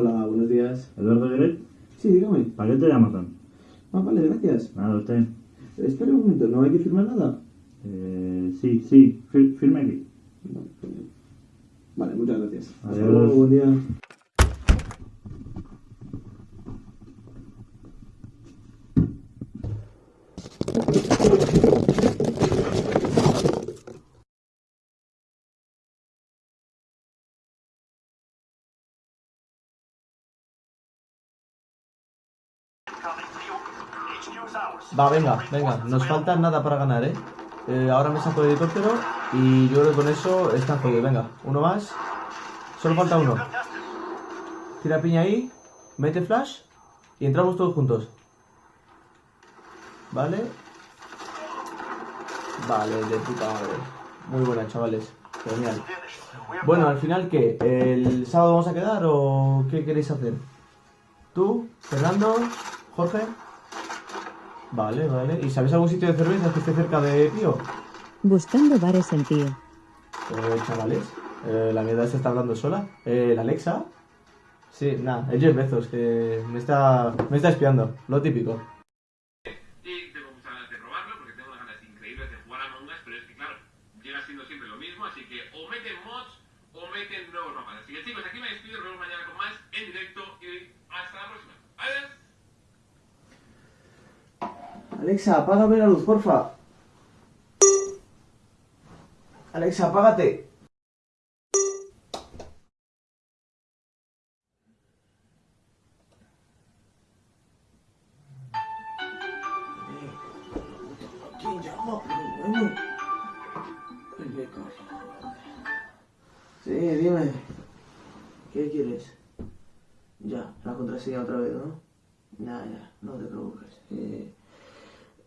Hola, buenos días. ¿Eduardo Gueret? Sí, dígame. ¿Para qué te llamas tan? Ah, vale, gracias. Nada, usted. Espera un momento, ¿no hay que firmar nada? Eh, sí, sí, fir- firme aquí. Vale, genial. Vale, muchas gracias. Hasta Adiós. luego, buen día. Va, venga, venga, nos falta nada para ganar, ¿eh? Eh, ahora me saco el helicóptero y yo creo que con eso está jodido. Venga, uno más. Solo falta uno. Tira piña ahí, mete flash y entramos todos juntos. ¿Vale? Vale, de puta madre. Muy buena, chavales. Genial. Bueno, al final, ¿qué? ¿El sábado vamos a quedar o qué queréis hacer? ¿Tú, Fernando, Jorge? Vale, vale. ¿Y sabéis algún sitio de cerveza que esté cerca de Pío? Buscando bares en Pío. Eh, chavales, eh, la mierda se está hablando sola. Eh, ¿La Alexa? Sí, nada, es Jeff Bezos, que me está, me está espiando, lo típico. Y tengo muchas ganas de probarlo porque tengo unas ganas increíbles de jugar a Among Us, pero es que claro, llega siendo siempre lo mismo, así que o meten mods o meten nuevos mapas. Así que chicos, aquí me despido, nos vemos mañana con más en directo y hasta la próxima. Adiós. Alexa, apágame la luz, porfa. Alexa, apágate. Sí, dime. ¿Qué quieres? Ya, la contraseña otra vez, ¿no? Ya, ya, no te preocupes. Eh,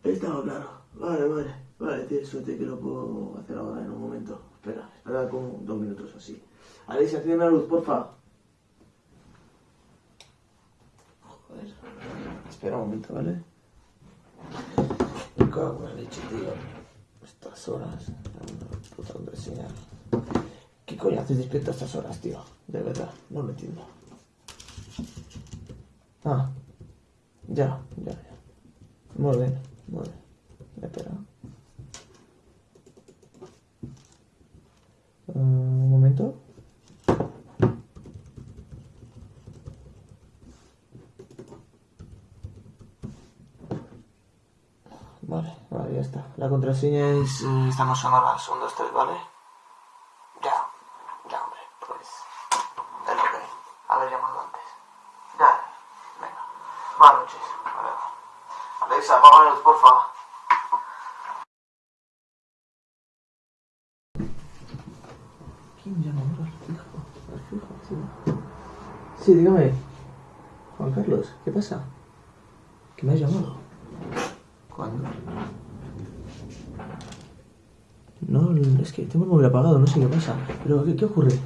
estaba claro. Vale, vale. Vale, tienes suerte que lo puedo hacer ahora en un momento. Espera, espera como dos minutos así. Alexa, enciende la luz, porfa. Joder. Espera un momento, ¿vale? Me cago en la leche, tío. Estas horas. Puta contraseña. ¿Qué coño haces despierto a estas horas, tío? De verdad, no lo entiendo. Ah, ya, ya, ya. Muy bien. Espera. Eh, un momento. Vale, vale, ya está. La contraseña es... eh, esta no son horas, son dos, tres, ¿vale? Ya, ya, hombre, pues... Es lo que hay. Haber llamado antes. Ya, venga. Buenas noches. Alexa, apaga la luz, porfa. ¿Quién llama ahora? Fijo, fijo, sí. Sí, dígame. Juan Carlos, ¿qué pasa? ¿Qué me has llamado? ¿Cuándo? No, es que tengo el móvil apagado, no sé qué pasa. ¿Pero qué, qué ocurre?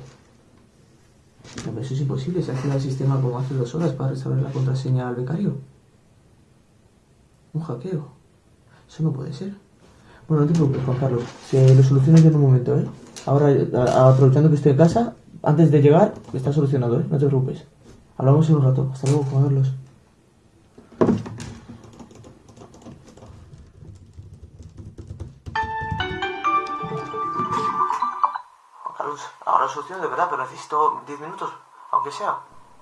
Pero eso es imposible, se ha activado el sistema como hace dos horas para restaurar la contraseña al becario. Un hackeo. Eso no puede ser. Bueno, no te preocupes, Juan Carlos. Se lo soluciono yo en un momento, ¿eh? Ahora, aprovechando que estoy en casa, antes de llegar, está solucionado, ¿eh? No te preocupes. Hablamos en un rato. Hasta luego, Juan Carlos. Ahora lo soluciono de verdad, pero necesito 10 minutos, aunque sea.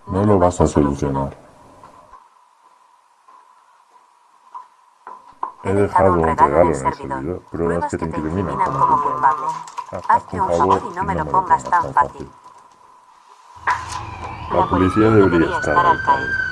No lo vas a solucionar. He dejado un regalo en el servidor. Pruebas que te incriminan. como culpable. Hazte un favor y no me lo pongas tan fácil. La policía debería estar al caer.